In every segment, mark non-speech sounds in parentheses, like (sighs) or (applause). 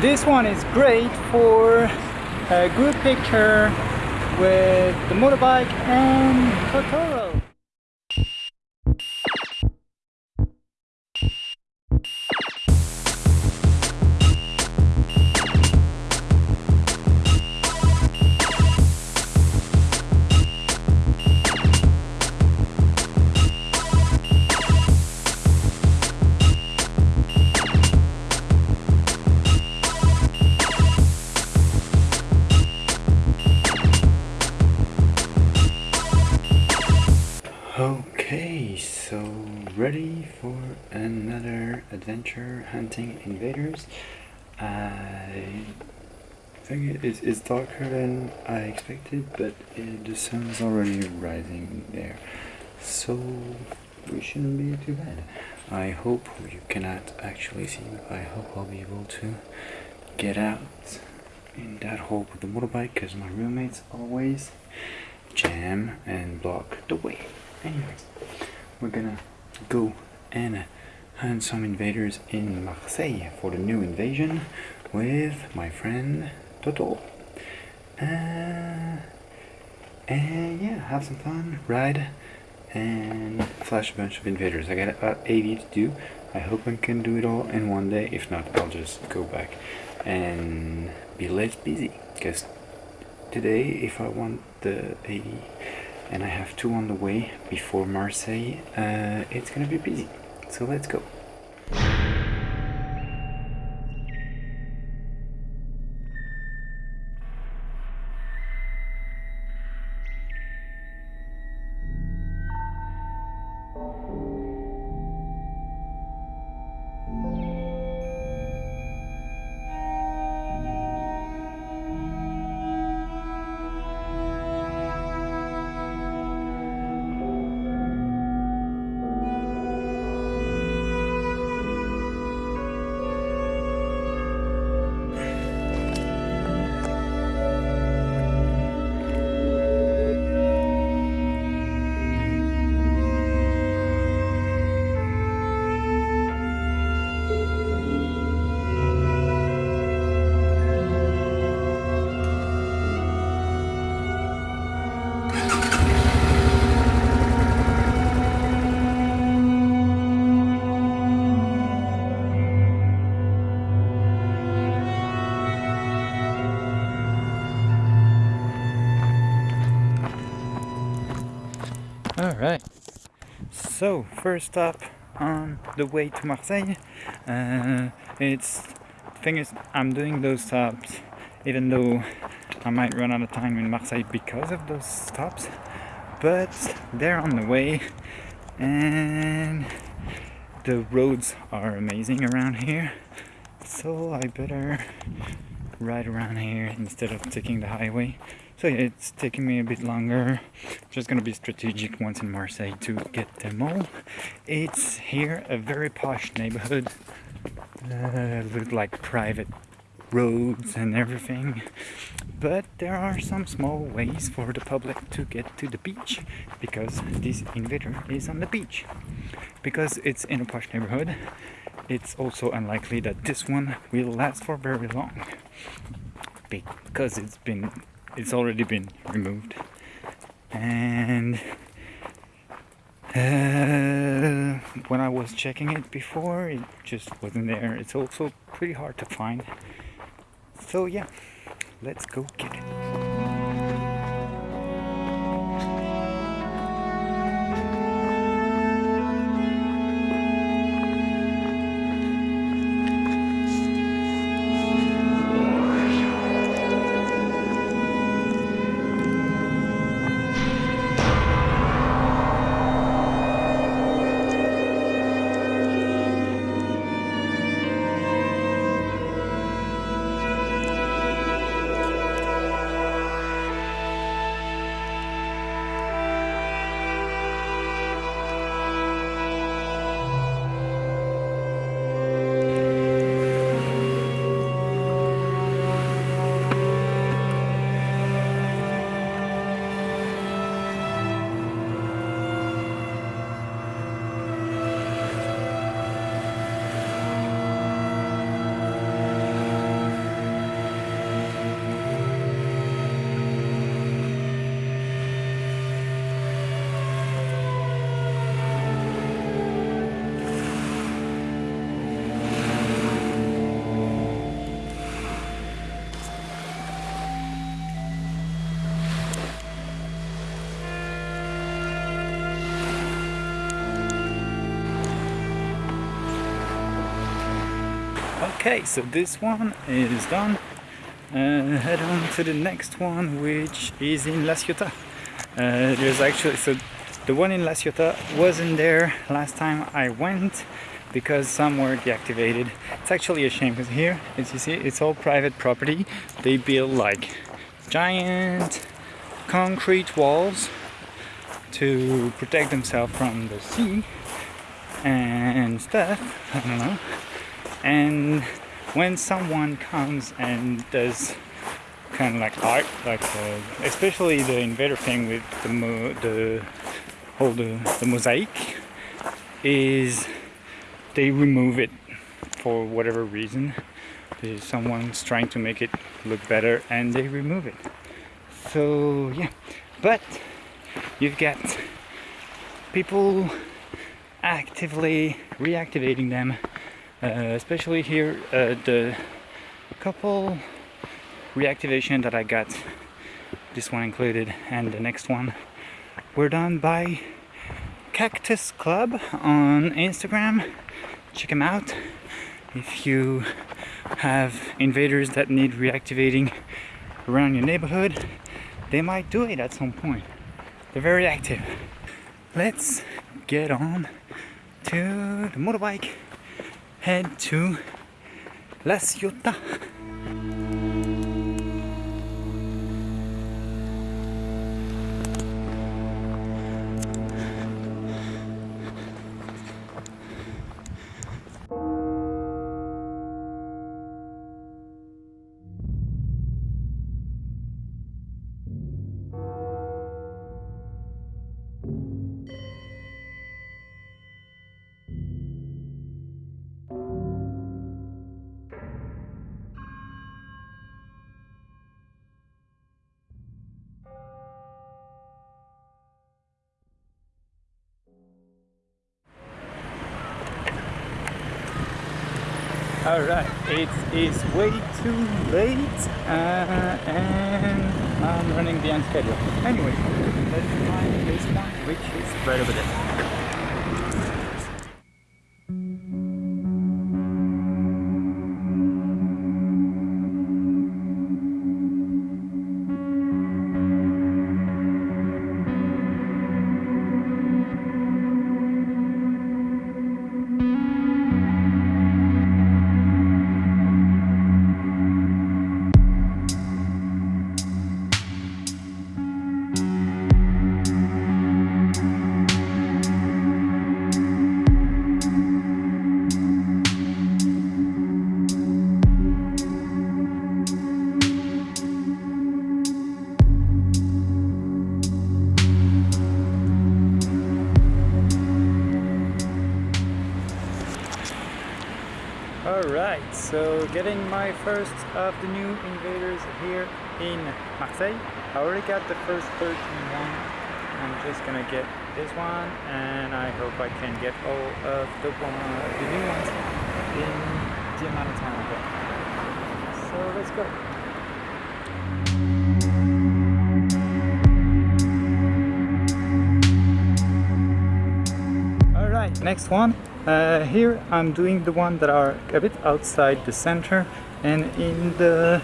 This one is great for a group picture with the motorbike and Totoro. Adventure hunting invaders. I think it is darker than I expected, but it, the sun is already rising there, so we shouldn't be too bad. I hope you cannot actually see, but I hope I'll be able to get out in that hole with the motorbike because my roommates always jam and block the way. Anyways, we're gonna go and hunt some invaders in Marseille for the new invasion with my friend Toto. Uh, and yeah, have some fun, ride, and flash a bunch of invaders. I got about 80 to do. I hope I can do it all in one day. If not, I'll just go back and be less busy. Because today, if I want the 80 and I have two on the way before Marseille, uh, it's gonna be busy. So let's go. So first stop on the way to Marseille. Uh, it's thing is, I'm doing those stops even though I might run out of time in Marseille because of those stops, but they're on the way and the roads are amazing around here, so I better ride around here instead of taking the highway. So yeah, it's taking me a bit longer. Just gonna be strategic once in Marseille to get them all. It's here a very posh neighborhood uh, with like private roads and everything. But there are some small ways for the public to get to the beach because this invader is on the beach. Because it's in a posh neighborhood, it's also unlikely that this one will last for very long because it's been it's already been removed. And uh, when I was checking it before it just wasn't there. It's also pretty hard to find. So yeah let's go get it Okay, so this one is done. Uh, head on to the next one, which is in La Ciotat. Uh, there's actually, so the one in La Ciotat wasn't there last time I went because some were deactivated. It's actually a shame because here, as you see, it's all private property. They build like giant concrete walls to protect themselves from the sea and stuff. I don't know. And when someone comes and does kind of like art, like uh, especially the invader thing with the mo the whole the, the mosaic, is they remove it for whatever reason. Someone's trying to make it look better and they remove it. So yeah, but you've got people actively reactivating them especially here uh, the couple reactivation that I got this one included and the next one were done by Cactus Club on Instagram. Check them out. If you have invaders that need reactivating around your neighborhood they might do it at some point. They're very active. Let's get on to the motorbike head to La Ciotat Alright, it is way too late uh, and I'm running behind schedule. Anyway, let's find this one which is right over there. My first of the new invaders here in Marseille. I already got the first 13 one. I'm just gonna get this one and I hope I can get all of the, one, the new ones in the amount of time I get. So let's go. Next one uh, here I'm doing the one that are a bit outside the center and in the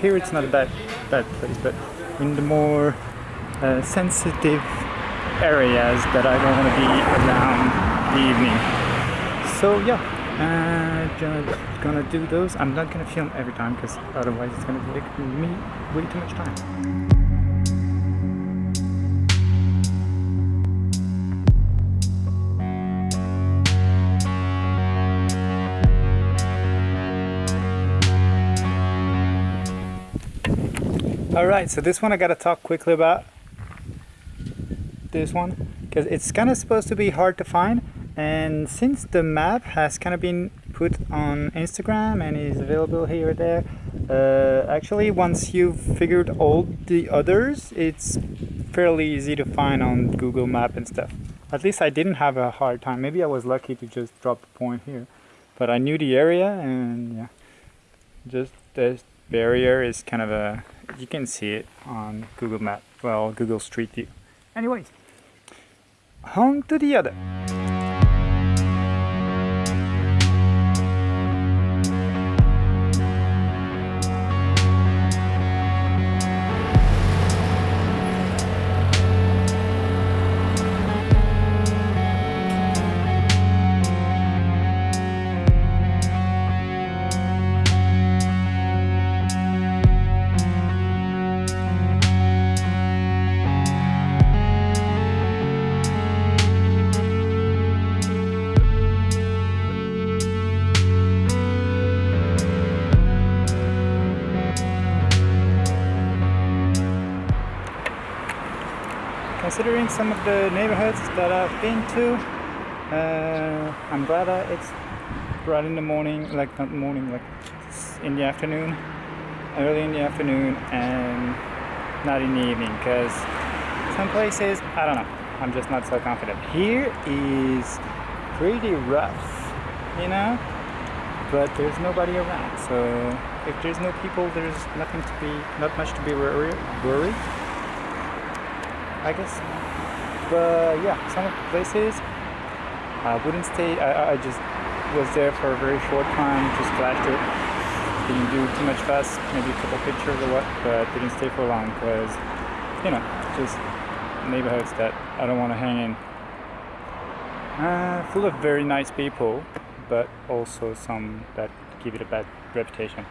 here it's not a bad bad place but in the more uh, sensitive areas that I don't want to be around the evening. So yeah uh, just gonna do those. I'm not gonna film every time because otherwise it's gonna take me way too much time all right so this one i gotta talk quickly about. This one because it's kind of supposed to be hard to find and since the map has kind of been put on instagram and is available here or there uh, actually once you've figured all the others it's fairly easy to find on google map and stuff. At least i didn't have a hard time. Maybe i was lucky to just drop a point here. But i knew the area and yeah just this barrier is kind of a you can see it on Google Map, well, Google Street View. Anyways, on to the other. Some of the neighborhoods that I've been to, uh, I'm glad it's right in the morning, like not morning, like in the afternoon, early in the afternoon, and not in the evening, because some places, I don't know, I'm just not so confident. Here is pretty rough, you know, but there's nobody around, so if there's no people, there's nothing to be, not much to be worried. worried I guess. But yeah, some of the places I wouldn't stay. I, I just was there for a very short time, just flashed it. Didn't do too much fast, maybe a couple pictures or what, but didn't stay for long because, you know, just neighborhoods that I don't want to hang in. Uh, full of very nice people, but also some that give it a bad reputation.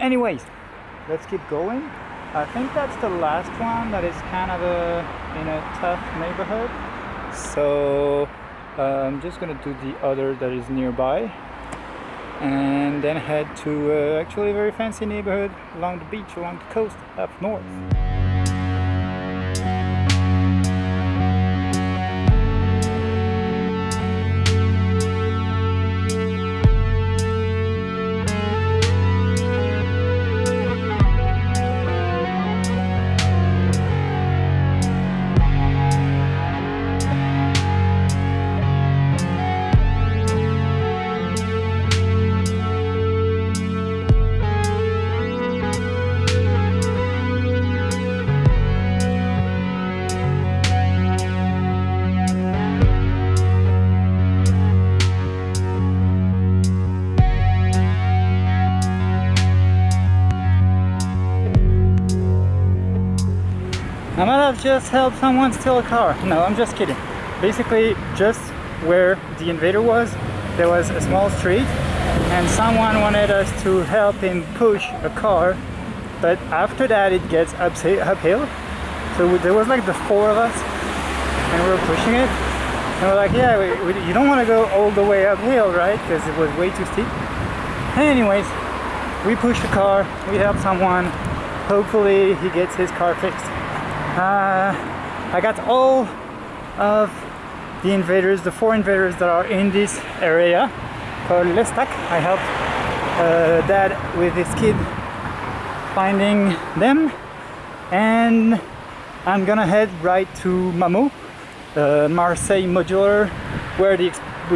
Anyways, let's keep going. I think that's the last one that is kind of a in a tough neighborhood. So uh, I'm just gonna do the other that is nearby and then head to uh, actually a very fancy neighborhood along the beach, along the coast up north. Just help someone steal a car. No, I'm just kidding. Basically, just where the invader was, there was a small street and someone wanted us to help him push a car. But after that, it gets uphill. So there was like the four of us and we were pushing it. And we're like, yeah, we, we, you don't want to go all the way uphill, right? Because it was way too steep. Anyways, we pushed the car, we helped someone. Hopefully he gets his car fixed. Uh, I got all of the invaders, the four invaders that are in this area called L'Estaque. I helped uh, dad with his kid finding them and I'm gonna head right to MaMo, uh, Marseille Modulor, where the,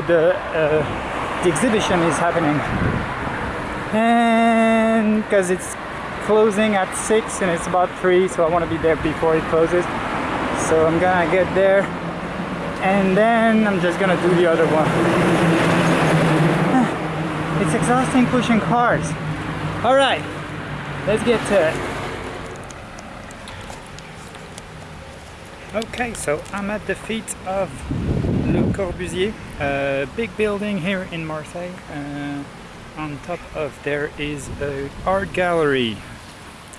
the, uh, the exhibition is happening. And because it's closing at 6 and it's about 3 so I want to be there before it closes. So I'm gonna get there and then I'm just gonna do the other one. (sighs) It's exhausting pushing cars. Alright let's get to it. Okay so I'm at the feet of Le Corbusier a big building here in Marseille uh, on top of there is a art gallery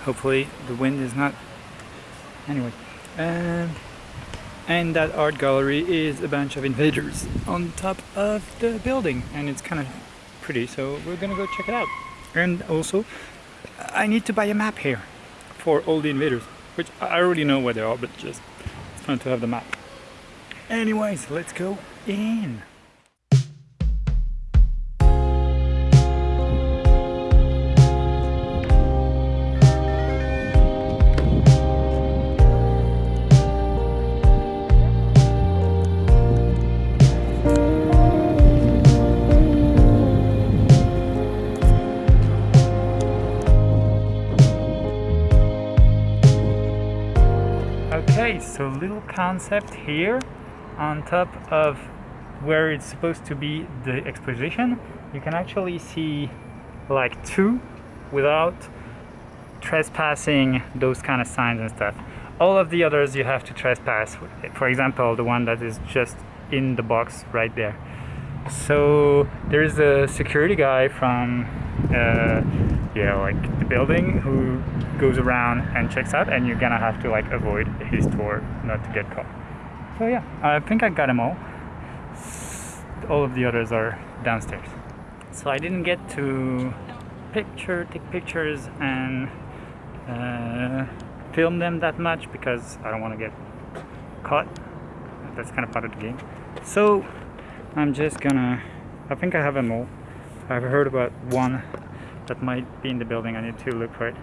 hopefully the wind is not anyway. Um, and that art gallery is a bunch of invaders on top of the building and it's kind of pretty so we're gonna go check it out. And also I need to buy a map here for all the invaders which I already know where they are but just it's fun to have the map. Anyways let's go in Okay, so little concept here on top of where it's supposed to be the exposition. You can actually see like two without trespassing those kind of signs and stuff. All of the others you have to trespass. For example, the one that is just in the box right there. So there's a security guy from uh, yeah, like the building who goes around and checks out and you're gonna have to like avoid his tour not to get caught. So yeah, I think I got them all. All of the others are downstairs. So I didn't get to picture, take pictures and uh, film them that much because I don't want to get caught. That's kind of part of the game. So I'm just gonna. I think I have them all. I've heard about one that might be in the building. I need to look for it,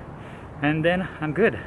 and then I'm good.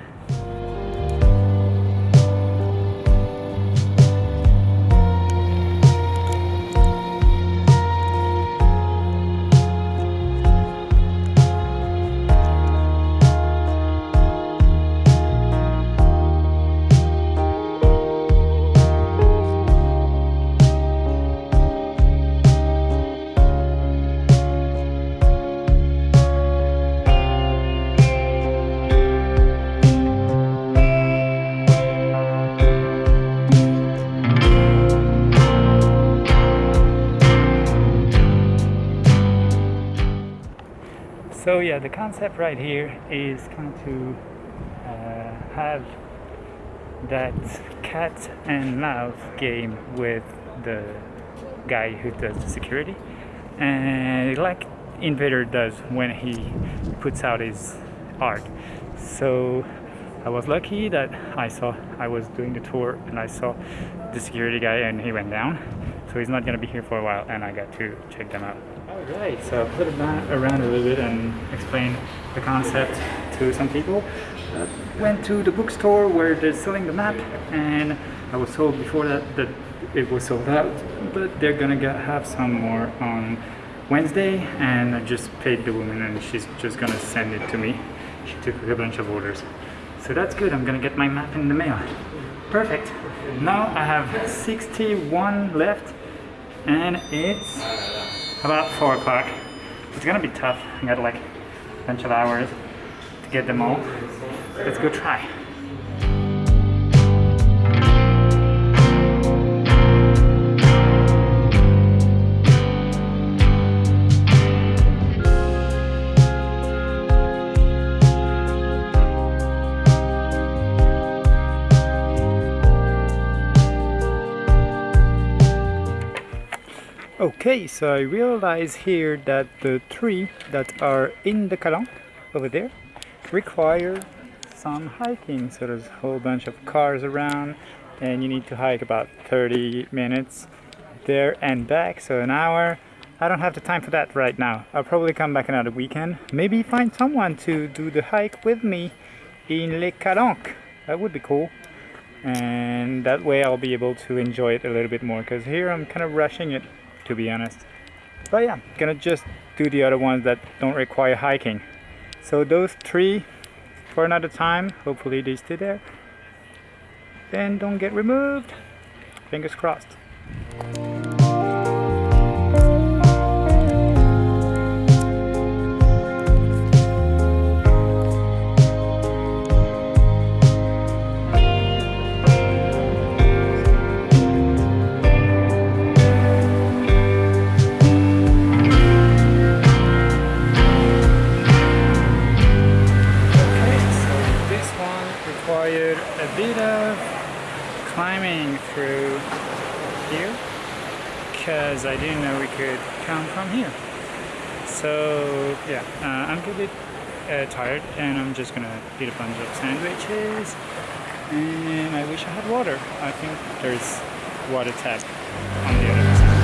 Yeah, the concept right here is kind of to uh, have that cat and mouse game with the guy who does the security, and like Invader does when he puts out his art. So I was lucky that I saw I was doing the tour and I saw the security guy and he went down. So he's not gonna be here for a while, and I got to check them out. Alright, so I put it around a little bit and explain the concept to some people. Uh, went to the bookstore where they're selling the map and I was told before that that it was sold out, but they're gonna get, have some more on Wednesday and I just paid the woman and she's just gonna send it to me. She took a bunch of orders. So that's good, I'm gonna get my map in the mail. Perfect. Now I have 61 left and it's about 4 o'clock. It's gonna be tough. I got like a bunch of hours to get them all. Let's go try. Okay, so I realize here that the three that are in the Calanque over there require some hiking. So there's a whole bunch of cars around and you need to hike about 30 minutes there and back, so an hour. I don't have the time for that right now. I'll probably come back another weekend. Maybe find someone to do the hike with me in Les Calanques. That would be cool. And that way I'll be able to enjoy it a little bit more because here I'm kind of rushing it to be honest. But yeah, gonna just do the other ones that don't require hiking. So those three for another time, hopefully they stay there. Then don't get removed. Fingers crossed. Gonna a bunch of sandwiches and I wish I had water. I think there's water tap on the other side.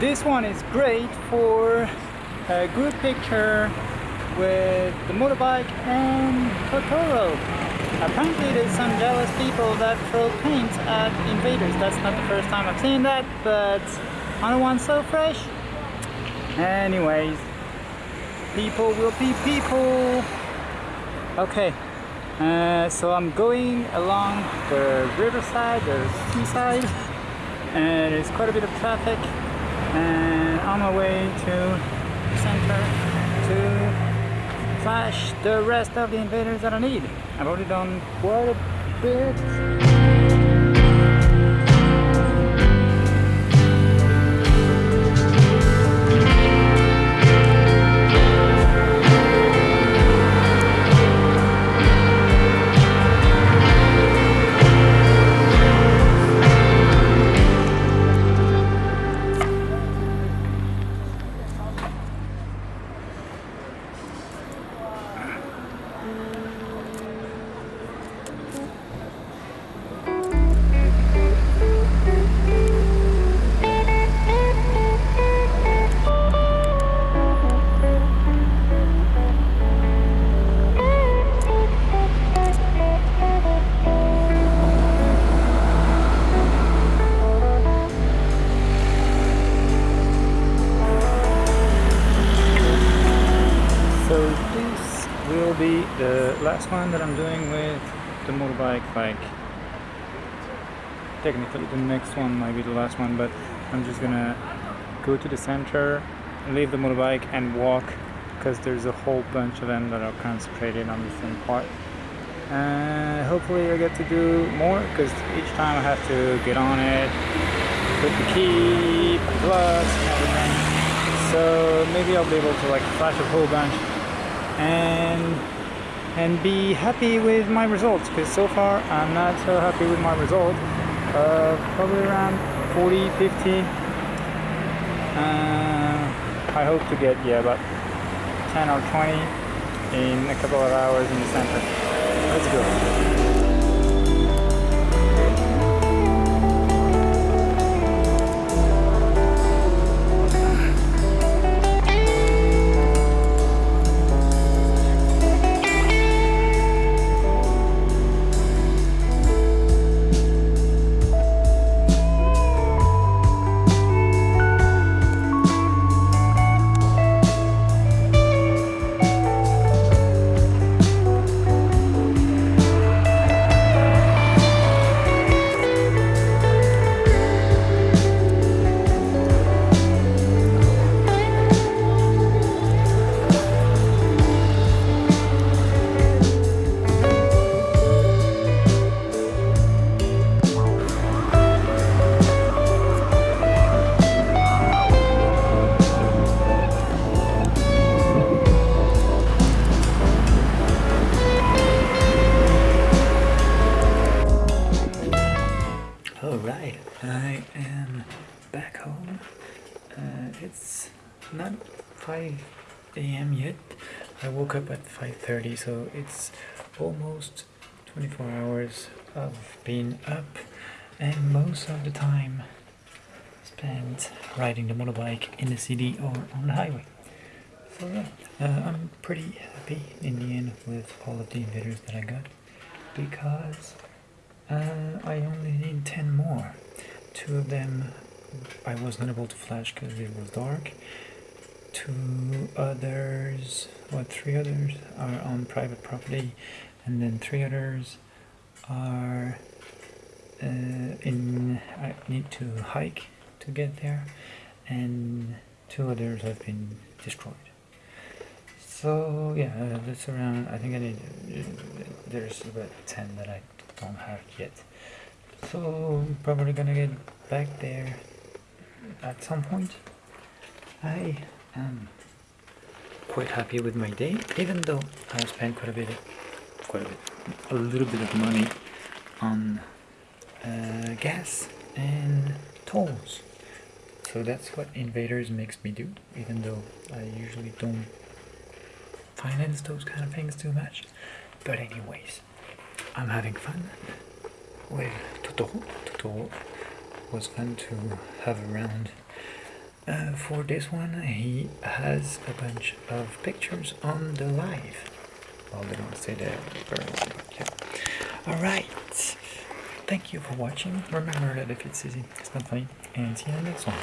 This one is great for a good picture with the motorbike and Totoro. Apparently there's some jealous people that throw paint at invaders. That's not the first time I've seen that, but on one so fresh. Anyways, people will be people. Okay, uh, so I'm going along the riverside, the seaside, and there's quite a bit of traffic and on my way to the center to flash the rest of the invaders that I need. I've already done quite a bit. The last one that I'm doing with the motorbike like technically the next one might be the last one but I'm just gonna go to the center leave the motorbike and walk because there's a whole bunch of them that are concentrated on the same part. And hopefully I get to do more because each time I have to get on it put the key put the everything. So maybe I'll be able to like flash a whole bunch. And and be happy with my results because so far I'm not so happy with my result. Uh, probably around 40 50 uh, I hope to get yeah about 10 or 20 in a couple of hours in the center let's go so it's almost 24 hours of being up, and most of the time spent riding the motorbike in the city or on the highway. So yeah, uh, I'm pretty happy in the end with all of the invaders that I got because uh, I only need 10 more. Two of them I was not able to flash because it was dark. Two others, what, three others are on private property, and then three others are uh, in. I need to hike to get there, and two others have been destroyed. So yeah, uh, that's around. I think I need. There's about ten that I don't have yet. So probably gonna get back there at some point. I am quite happy with my day, even though I spent quite a bit, quite a bit, a little bit of money on uh, gas and tolls. So that's what Invaders makes me do, even though I usually don't finance those kind of things too much. But anyways, I'm having fun with Totoro. Totoro was fun to have around. Uh, for this one, he has a bunch of pictures on the live. Well, they don't say but yeah. Alright, thank you for watching. Remember that if it's easy, it's not funny, and see you in the next one.